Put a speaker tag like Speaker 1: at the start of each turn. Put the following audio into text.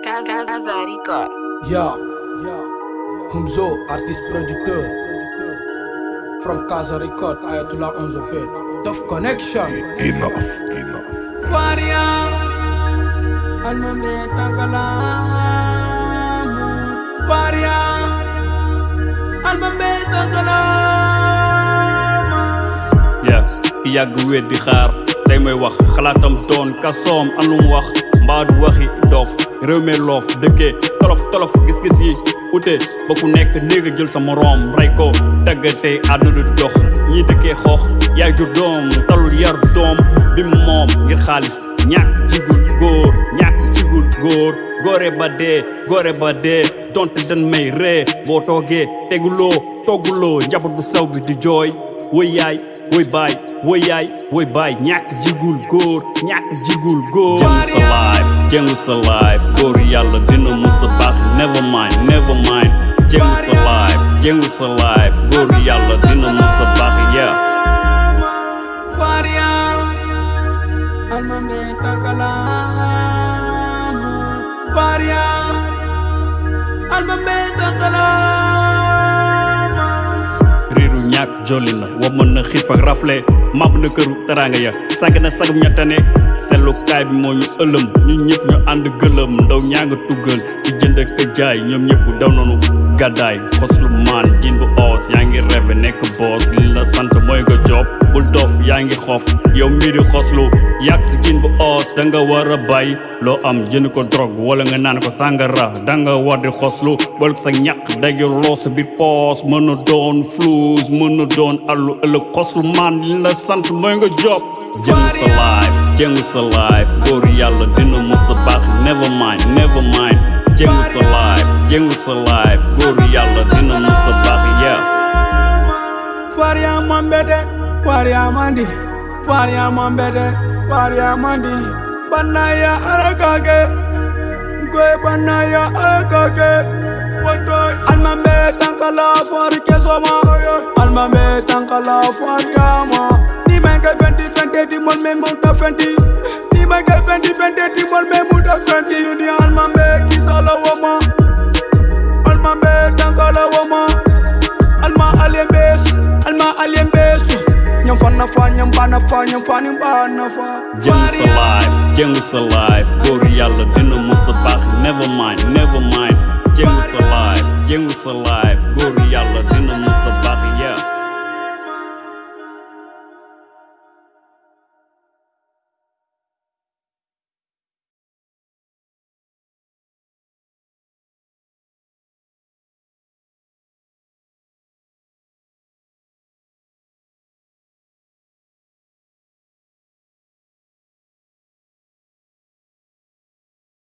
Speaker 1: Casa Record.
Speaker 2: Ja, Humzo, artiest producteur. From Casa Record, Ayatollah on the beat. Tough connection.
Speaker 3: Enough, enough.
Speaker 2: Faria, almambe takalamu. Faria, almambe takalamu.
Speaker 4: yeah yàgg wéet di xaar tey may wax xalaatam doon kasoom am lu mu wax mbaa du waxi dof. Réew loof tolof tolof gis-gis yi ute. Ba ku nekk jël sa moroom rey ko taggatee àdduna du dox. Ñi dëkkee xoox yaay jur doom talul yar doom. Bi moom ngir xaalis ñàkk jigul góor ñàkk jigul góor. Góore ba dee góore ba dañ may ree. Boo toogee teguloo togguloo njaboot bu saw bi di woy yaay woy baay woy yaay woy baay ñàkk jigul góor ñàkk jigul góor jëngu sa life jëngu sa life. Góor yàlla dina musa baax never mind never mind. Jëngu sa life jëngu sa life. Góor yàlla dina musa baax yeah.
Speaker 2: Faria, almambe
Speaker 4: jolli na na xiif ak rafle mab na këru teraanga ya sàgg na sagum ña tane sellukaay bi moo ñu ëlëm ñu ñëpp ñu ànd gëlëm ndaw ñaa nga tuggal di jënd ak jaay ñoom ñëpp daw nanu gàddaay xoslu maan jin bu oos yaa ngi rêve nekk boos li la job bul dof yaa xof yow mii di xoslu yàgg bu oos da nga war a am jënd ko drogue wala nga naan ko sàngara da nga war boole sa ñàkk dajaloo sa biir poos mën na doon flouze mën allu ëllëg xoslu maan li la sant mooy job. Jëngu sa life jëngu sa life góor yàlla dina mës a never mind never mind. Jëngu sa life jëngu sa life góor yàlla dina mës a baax yeah
Speaker 2: Faria mambete, faria mandi, faria mambete, faria mandi. Banaya arakake, goe banaya arakake. Wantoy almambe tankala fari kesoma, almambe tankala fariama. Ni menge fenti fenti di mon me muta fenti. Ni menge fenti fenti di mon me muta fenti. Ni almambe kisala wama, Nyam fana fa, nyam bana fa, nyam bana fa.
Speaker 4: jëngu sa life jëngu sa life góor yàlla dina mës baax never mind never mind. Life jëngu sa life